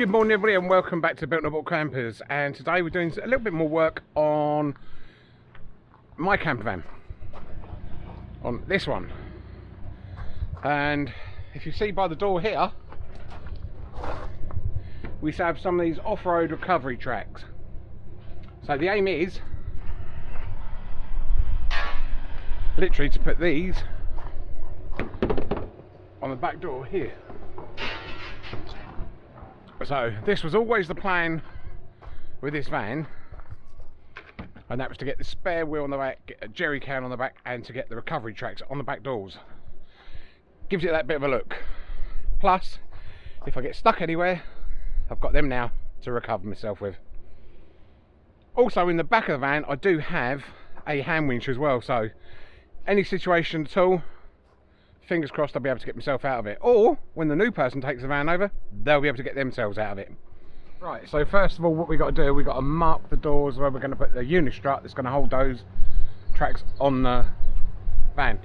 Good morning everybody and welcome back to Built Noble Campers. And today we're doing a little bit more work on my camper van. On this one. And if you see by the door here we have some of these off-road recovery tracks. So the aim is literally to put these on the back door here so this was always the plan with this van and that was to get the spare wheel on the back, get a jerry can on the back and to get the recovery tracks on the back doors. Gives it that bit of a look. Plus, if I get stuck anywhere, I've got them now to recover myself with. Also in the back of the van I do have a hand winch as well so any situation at all fingers crossed I'll be able to get myself out of it. Or, when the new person takes the van over, they'll be able to get themselves out of it. Right, so first of all, what we've got to do, we've got to mark the doors where we're going to put the unistrut that's going to hold those tracks on the van.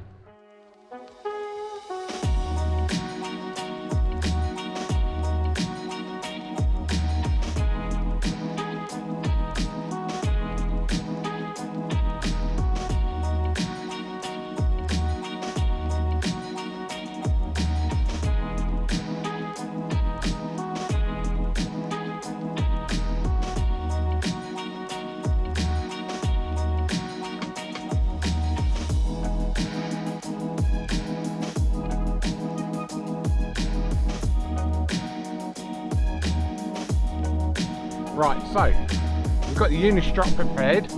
Right, so we've got the unistrut prepared.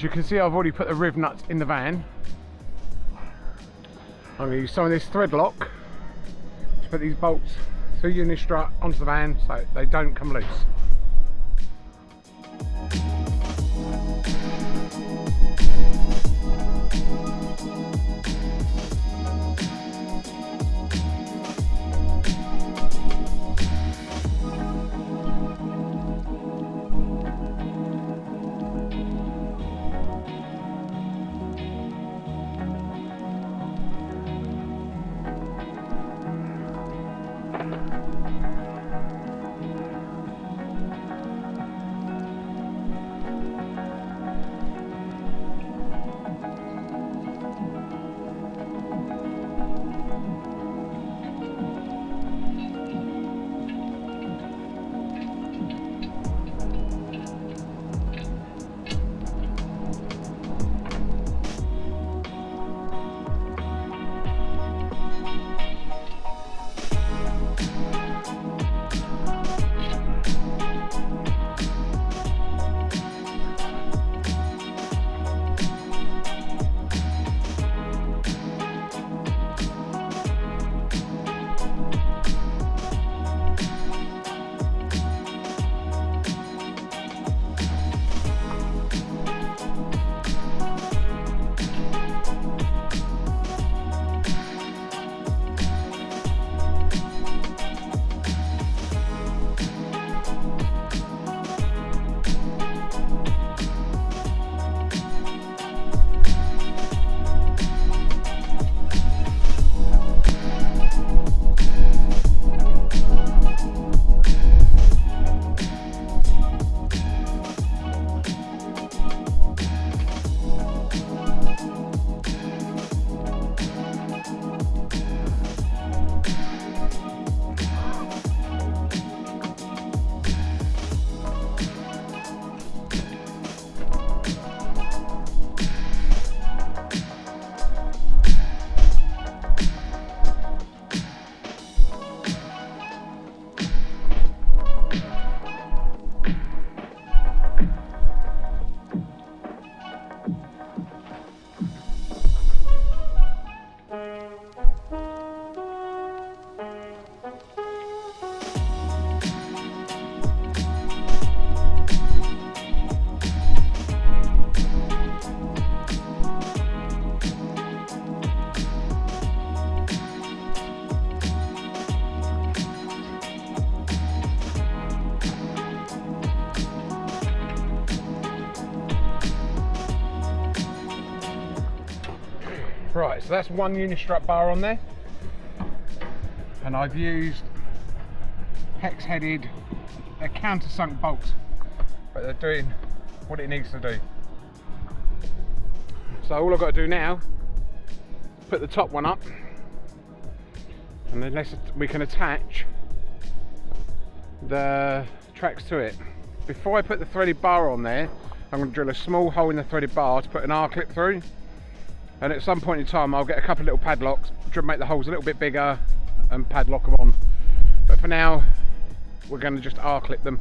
As you can see, I've already put the riv nuts in the van. I'm going to use some of this thread lock to put these bolts through Unistrut onto the van so they don't come loose. So that's one Unistrut bar on there. And I've used hex headed, they're countersunk bolts, but they're doing what it needs to do. So all I've got to do now, put the top one up, and then we can attach the tracks to it. Before I put the threaded bar on there, I'm going to drill a small hole in the threaded bar to put an R-clip through and at some point in time I'll get a couple of little padlocks to make the holes a little bit bigger and padlock them on. But for now we're going to just R-clip them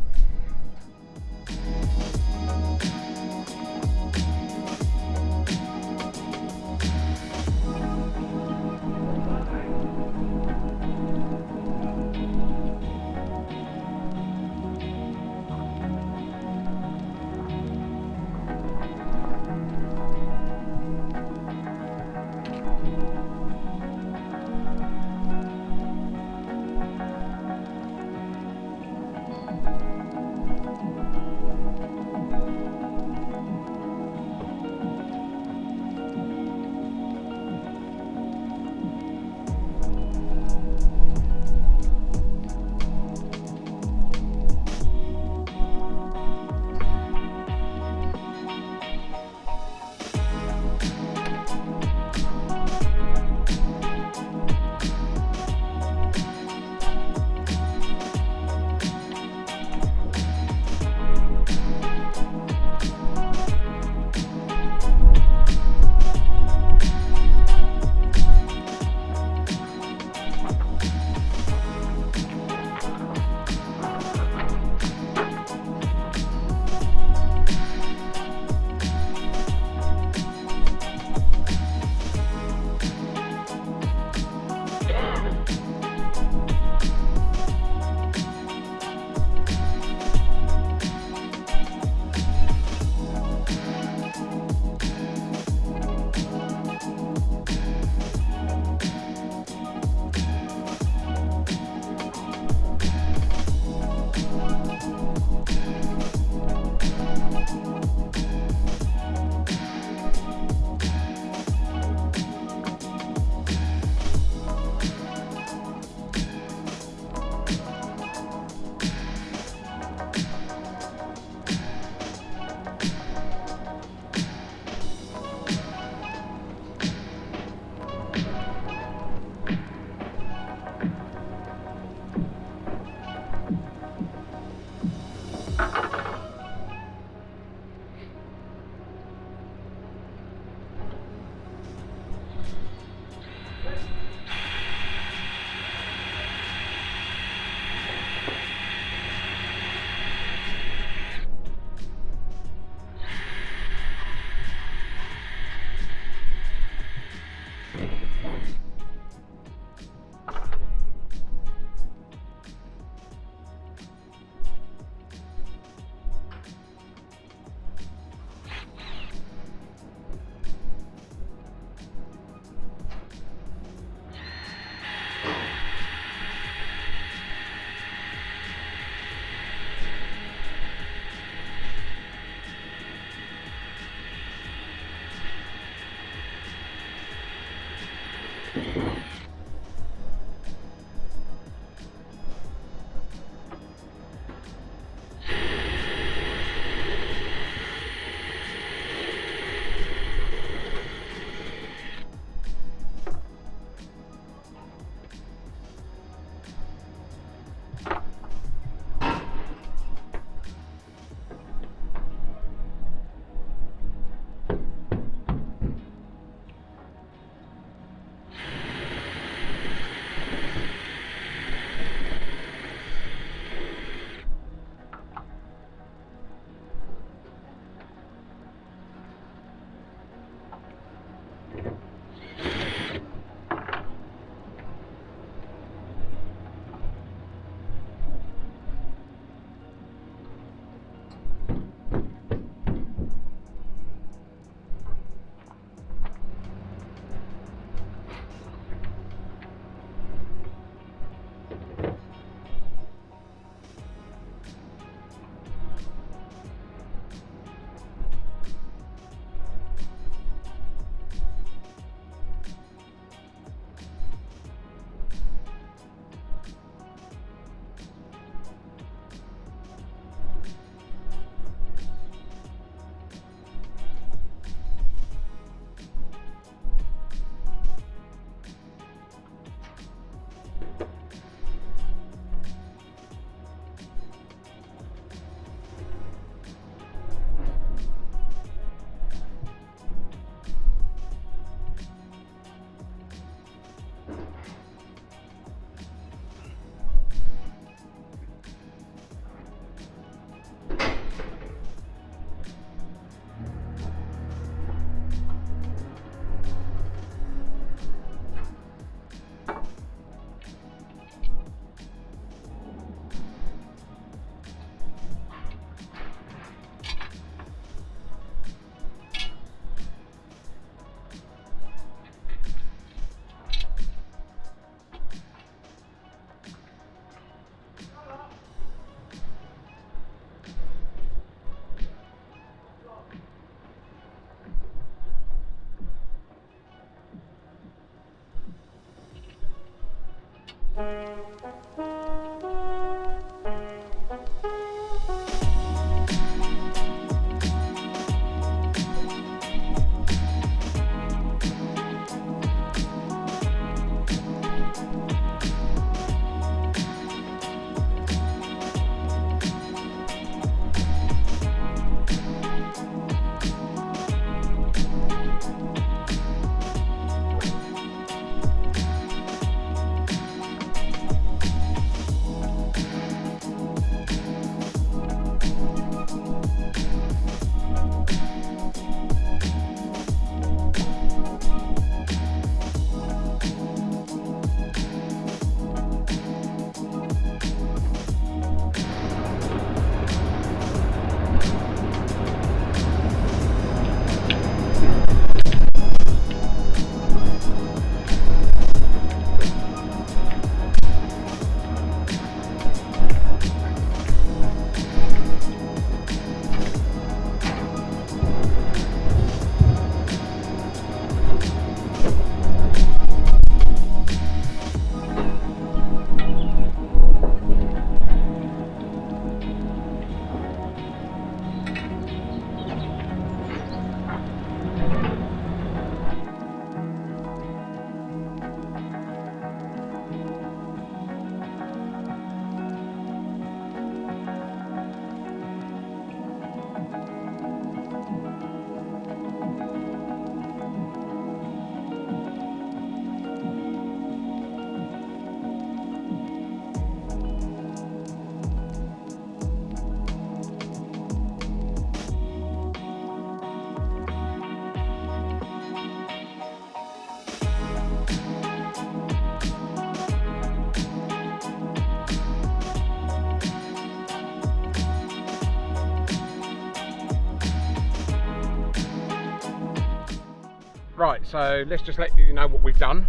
Right, so let's just let you know what we've done.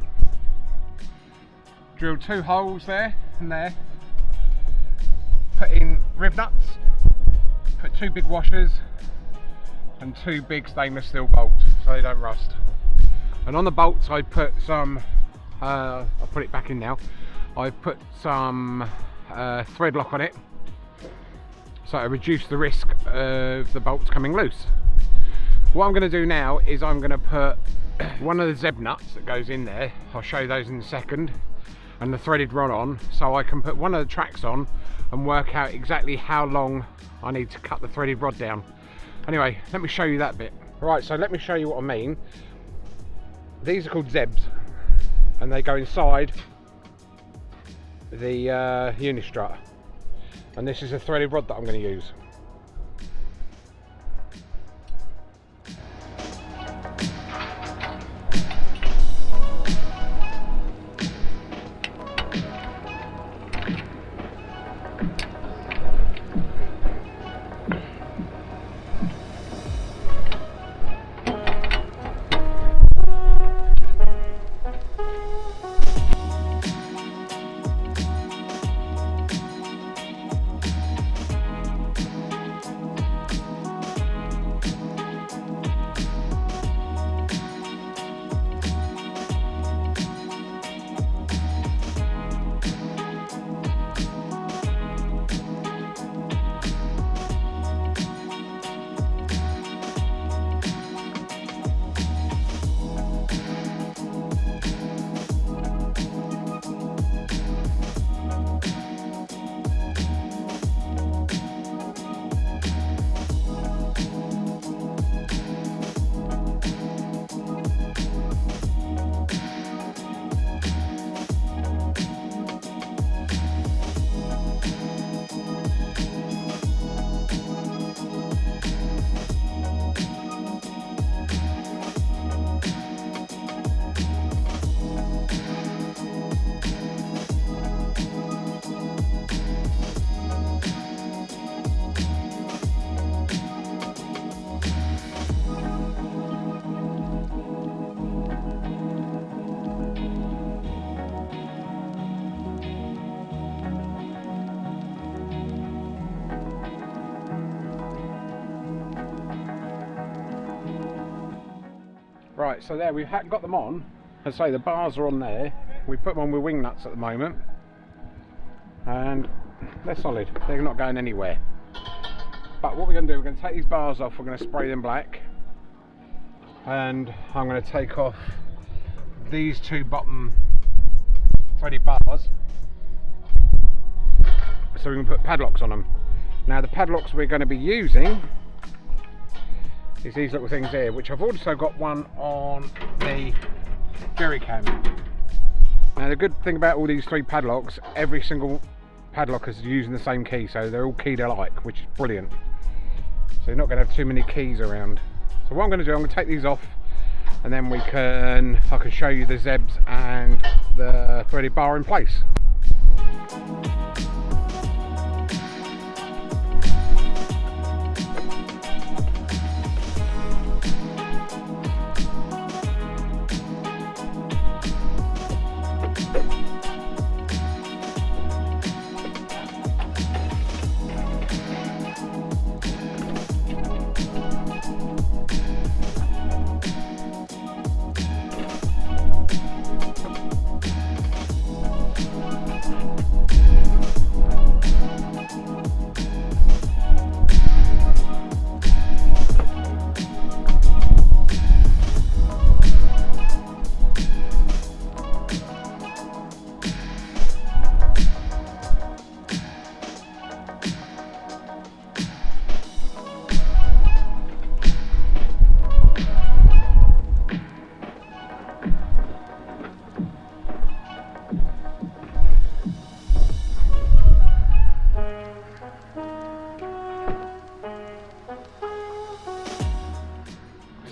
Drilled two holes there and there. Put in riv nuts. Put two big washers and two big stainless steel bolts so they don't rust. And on the bolts I put some, uh, I'll put it back in now. I put some uh, thread lock on it so to reduce the risk of the bolts coming loose. What I'm going to do now is I'm going to put one of the zeb nuts that goes in there I'll show those in a second and the threaded rod on so I can put one of the tracks on and work out exactly how long I need to cut the threaded rod down. Anyway let me show you that bit. Right so let me show you what I mean. These are called zebs and they go inside the uh, unistrut. And this is a threaded rod that I'm going to use Right, so there we've got them on. As I say, the bars are on there. We put them on with wing nuts at the moment, and they're solid. They're not going anywhere. But what we're going to do, we're going to take these bars off. We're going to spray them black, and I'm going to take off these two bottom threaded bars, so we can put padlocks on them. Now the padlocks we're going to be using is these little things here, which I've also got one on the jerry can. Now the good thing about all these three padlocks, every single padlock is using the same key, so they're all keyed alike, which is brilliant. So you're not going to have too many keys around. So what I'm going to do, I'm going to take these off, and then we can, I can show you the zebs and the threaded bar in place.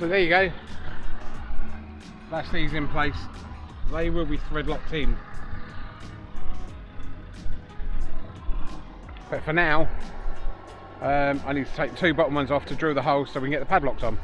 There you go. That's these in place. They will be thread locked in. But for now, um, I need to take two bottom ones off to drill the holes so we can get the padlocks on.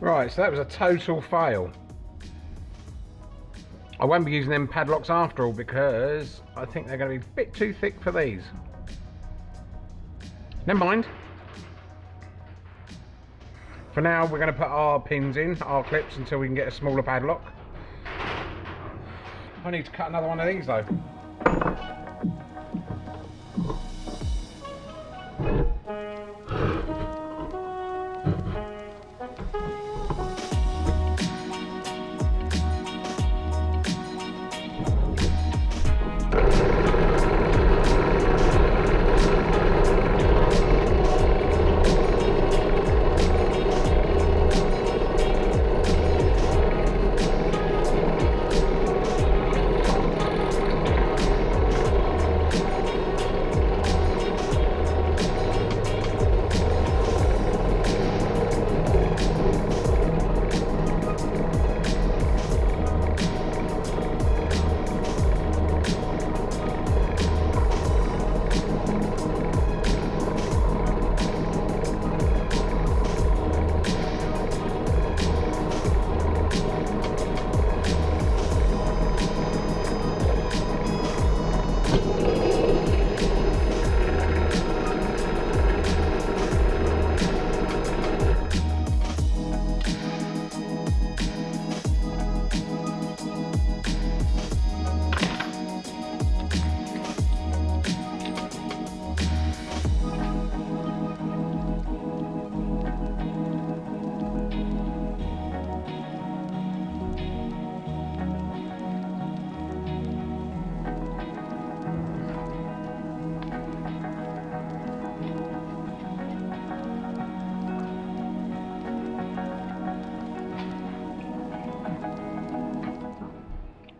Right, so that was a total fail. I won't be using them padlocks after all because I think they're going to be a bit too thick for these. Never mind. For now, we're going to put our pins in, our clips, until we can get a smaller padlock. I need to cut another one of these though.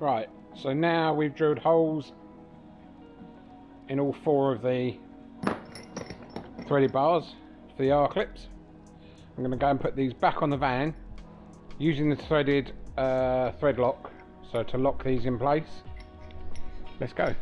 Right, so now we've drilled holes in all four of the threaded bars for the R clips. I'm going to go and put these back on the van using the threaded uh, thread lock so to lock these in place. Let's go.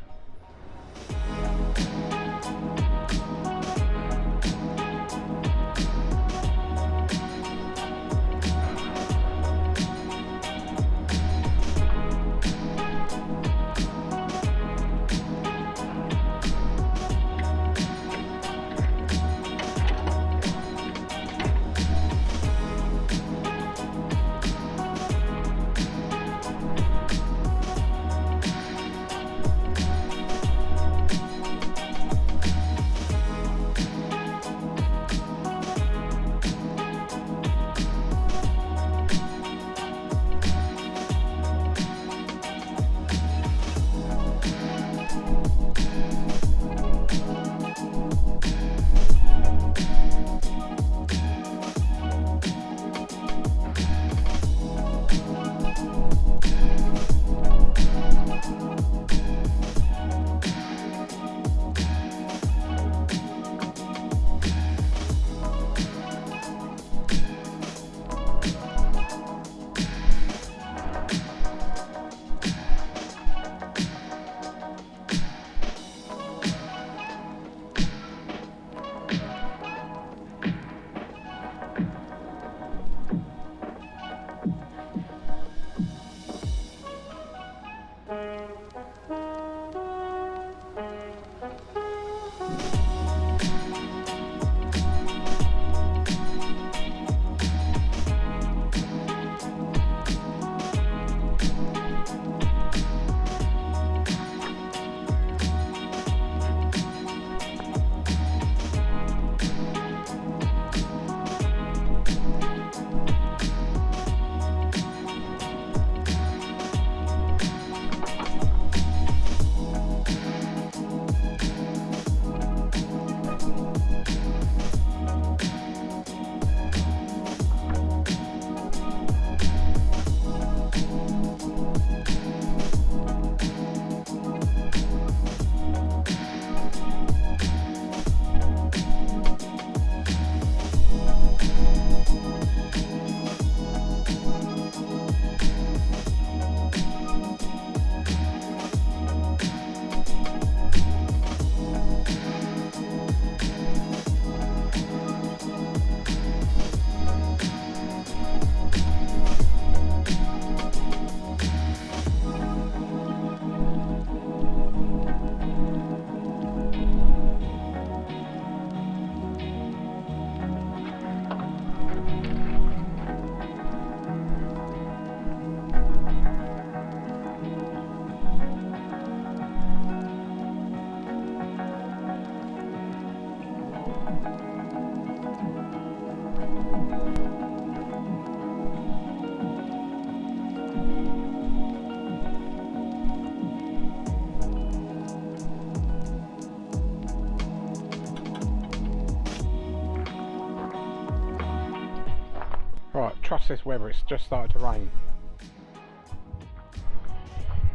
Trust this weather, it's just started to rain.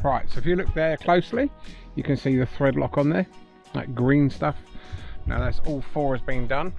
Right, so if you look there closely, you can see the thread lock on there, that green stuff. Now that's all four has been done.